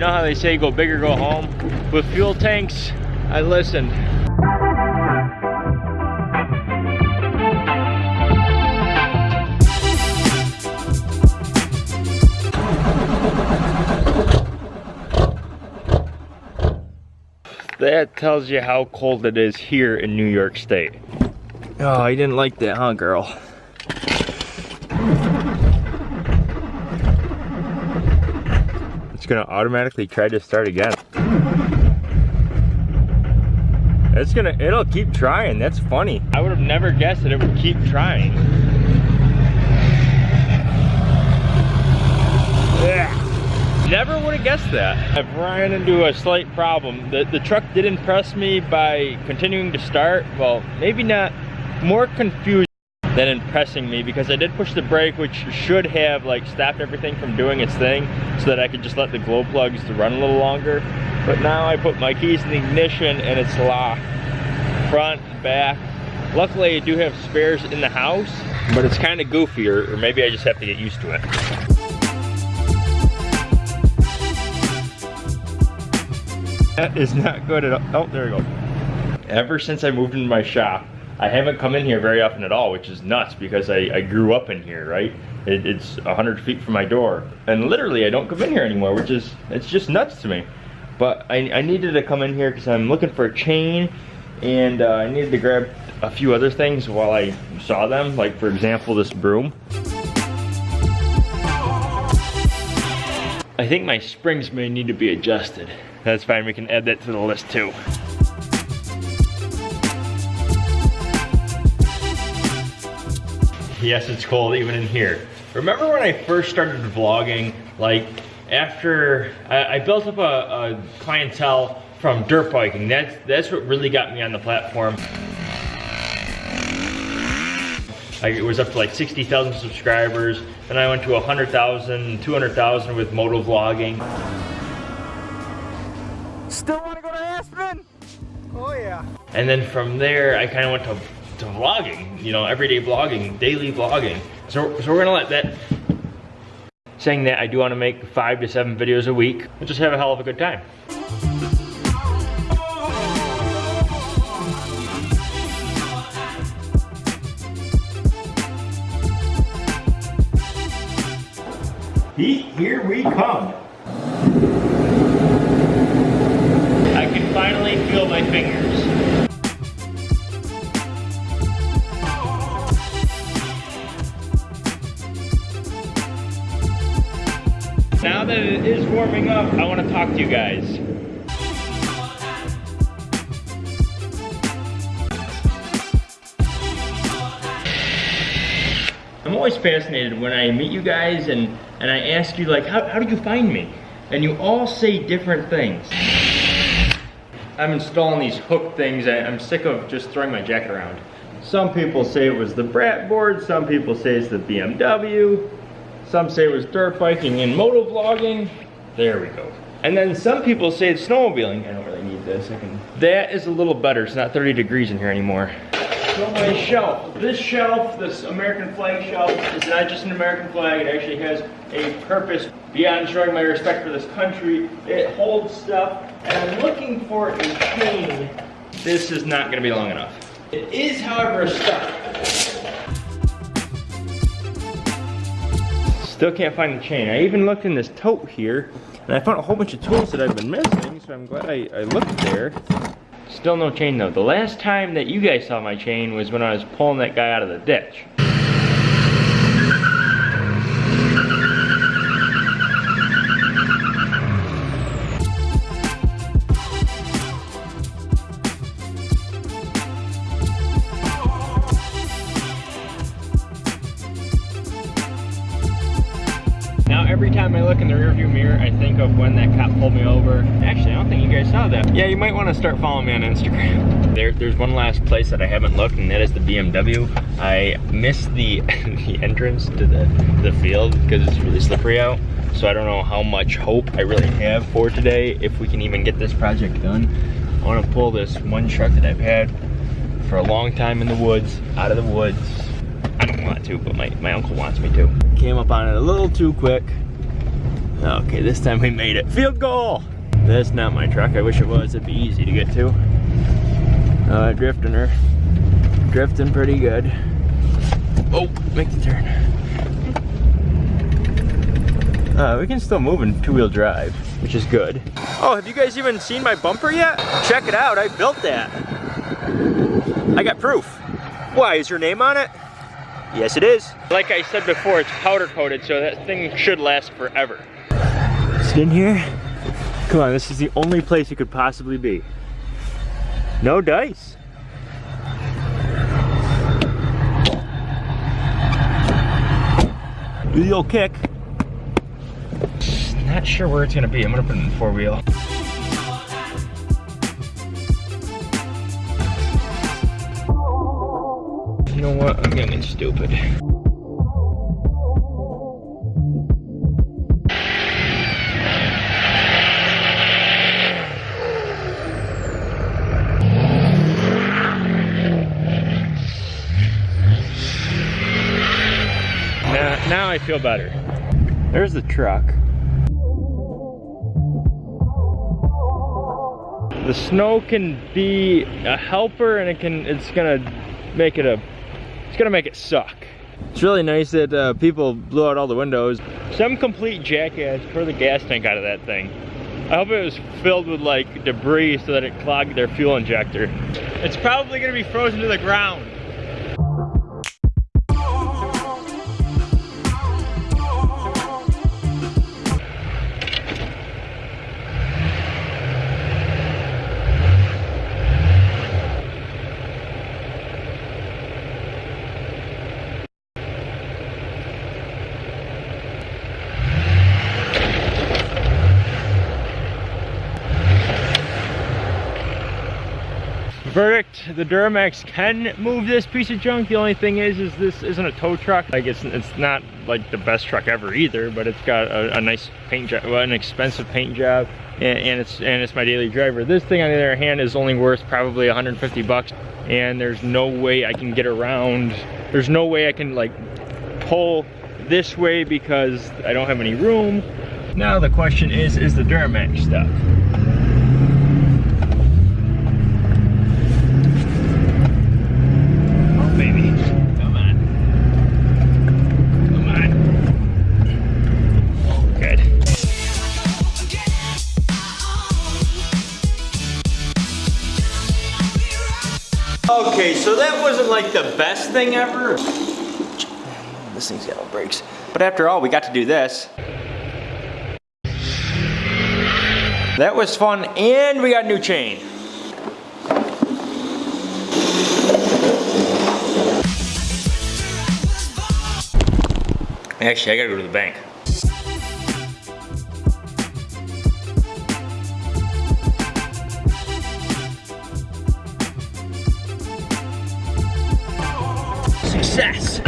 know how they say go big or go home? With fuel tanks, I listened. That tells you how cold it is here in New York State. Oh, you didn't like that, huh, girl? Gonna automatically try to start again. It's gonna, it'll keep trying, that's funny. I would have never guessed that it would keep trying. Never would have guessed that. I've ran into a slight problem. The, the truck did impress me by continuing to start. Well, maybe not, more confused than impressing me because I did push the brake which should have like stopped everything from doing its thing so that I could just let the glow plugs run a little longer. But now I put my keys in the ignition and it's locked. Front, back. Luckily I do have spares in the house, but it's kind of goofy or, or maybe I just have to get used to it. That is not good at all. Oh, there we go. Ever since I moved into my shop, I haven't come in here very often at all, which is nuts because I, I grew up in here, right? It, it's 100 feet from my door. And literally, I don't come in here anymore, which is, it's just nuts to me. But I, I needed to come in here because I'm looking for a chain and uh, I needed to grab a few other things while I saw them, like for example, this broom. I think my springs may need to be adjusted. That's fine, we can add that to the list too. Yes, it's cold even in here. Remember when I first started vlogging, like after I, I built up a, a, clientele from dirt biking, that's, that's what really got me on the platform. I, it was up to like 60,000 subscribers, then I went to 100,000, 200,000 with moto vlogging. Still want to go to Aspen? Oh yeah. And then from there, I kind of went to, to vlogging, you know, everyday vlogging, daily vlogging. So, so we're gonna let that, saying that I do want to make five to seven videos a week, and just have a hell of a good time. Here we come. I can finally feel my fingers. That it is warming up, I want to talk to you guys. I'm always fascinated when I meet you guys and, and I ask you like, how, how did you find me? And you all say different things. I'm installing these hook things. I'm sick of just throwing my jack around. Some people say it was the Brat board. Some people say it's the BMW. Some say it was dirt biking and moto vlogging. There we go. And then some people say it's snowmobiling. I don't really need this. I can. That is a little better. It's not 30 degrees in here anymore. So my shelf. This shelf, this American flag shelf, is not just an American flag. It actually has a purpose beyond showing my respect for this country. It holds stuff and I'm looking for a chain. This is not gonna be long enough. It is, however, a start. Still can't find the chain. I even looked in this tote here, and I found a whole bunch of tools that I've been missing, so I'm glad I, I looked there. Still no chain though. The last time that you guys saw my chain was when I was pulling that guy out of the ditch. Pulled me over. Actually, I don't think you guys saw that. Yeah, you might want to start following me on Instagram. There, there's one last place that I haven't looked, and that is the BMW. I missed the, the entrance to the, the field because it's really slippery out. So I don't know how much hope I really have for today, if we can even get this project done. I want to pull this one truck that I've had for a long time in the woods, out of the woods. I don't want to, but my, my uncle wants me to. Came up on it a little too quick. Okay, this time we made it. Field goal! That's not my truck. I wish it was. It'd be easy to get to. Uh, drifting her. Drifting pretty good. Oh, make the turn. Uh, we can still move in two-wheel drive, which is good. Oh, have you guys even seen my bumper yet? Check it out, I built that. I got proof. Why, is your name on it? Yes, it is. Like I said before, it's powder coated, so that thing should last forever. Sit in here. Come on, this is the only place it could possibly be. No dice. Do the old kick. Not sure where it's gonna be. I'm gonna put it in four wheel. You know what? I'm getting stupid. Now, now I feel better. There's the truck. The snow can be a helper and it can it's gonna make it a it's gonna make it suck. It's really nice that uh, people blew out all the windows. Some complete jackass pour the gas tank out of that thing. I hope it was filled with like debris so that it clogged their fuel injector. It's probably gonna be frozen to the ground. Verdict, the Duramax can move this piece of junk. The only thing is, is this isn't a tow truck. Like it's, it's not like the best truck ever either, but it's got a, a nice paint job, well, an expensive paint job, and, and, it's and it's my daily driver. This thing on the other hand is only worth probably 150 bucks, and there's no way I can get around. There's no way I can like pull this way because I don't have any room. Now the question is, is the Duramax stuff? Okay, so that wasn't like the best thing ever. This thing's got no brakes. But after all, we got to do this. That was fun, and we got a new chain. Actually, I gotta go to the bank. Success!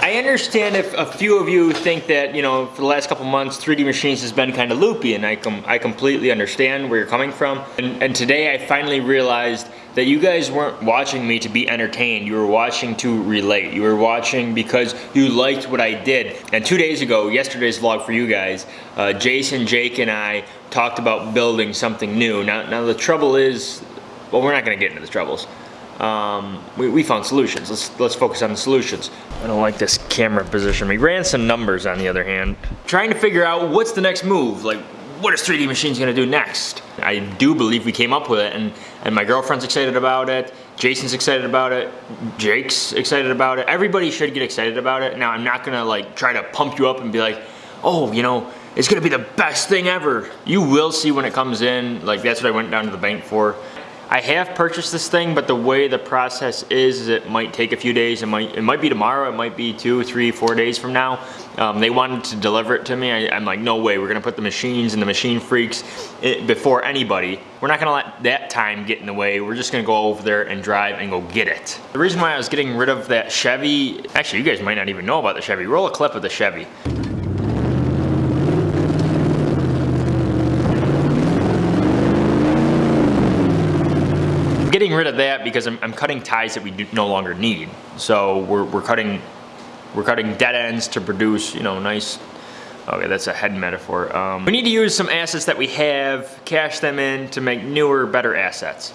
I understand if a few of you think that, you know, for the last couple months, 3D Machines has been kind of loopy, and I, com I completely understand where you're coming from. And, and today I finally realized that you guys weren't watching me to be entertained. You were watching to relate. You were watching because you liked what I did. And two days ago, yesterday's vlog for you guys, uh, Jason, Jake, and I talked about building something new. Now, now the trouble is, well, we're not gonna get into the troubles. Um, we, we found solutions. Let's let's focus on the solutions. I don't like this camera position. We ran some numbers on the other hand. Trying to figure out what's the next move. Like, what is 3D Machines gonna do next? I do believe we came up with it and, and my girlfriend's excited about it. Jason's excited about it. Jake's excited about it. Everybody should get excited about it. Now, I'm not gonna like try to pump you up and be like, oh, you know, it's gonna be the best thing ever. You will see when it comes in. Like, that's what I went down to the bank for. I have purchased this thing, but the way the process is, is it might take a few days. It might, it might be tomorrow. It might be two, three, four days from now. Um, they wanted to deliver it to me. I, am like, no way. We're gonna put the machines and the machine freaks it, before anybody. We're not gonna let that time get in the way. We're just gonna go over there and drive and go get it. The reason why I was getting rid of that Chevy, actually, you guys might not even know about the Chevy. Roll a clip of the Chevy. Getting rid of that because I'm, I'm, cutting ties that we do no longer need. So we're, we're cutting we're cutting dead ends to produce you know nice Okay, that's a head metaphor. Um, we need to use some assets that we have, cash them in to make newer, better assets.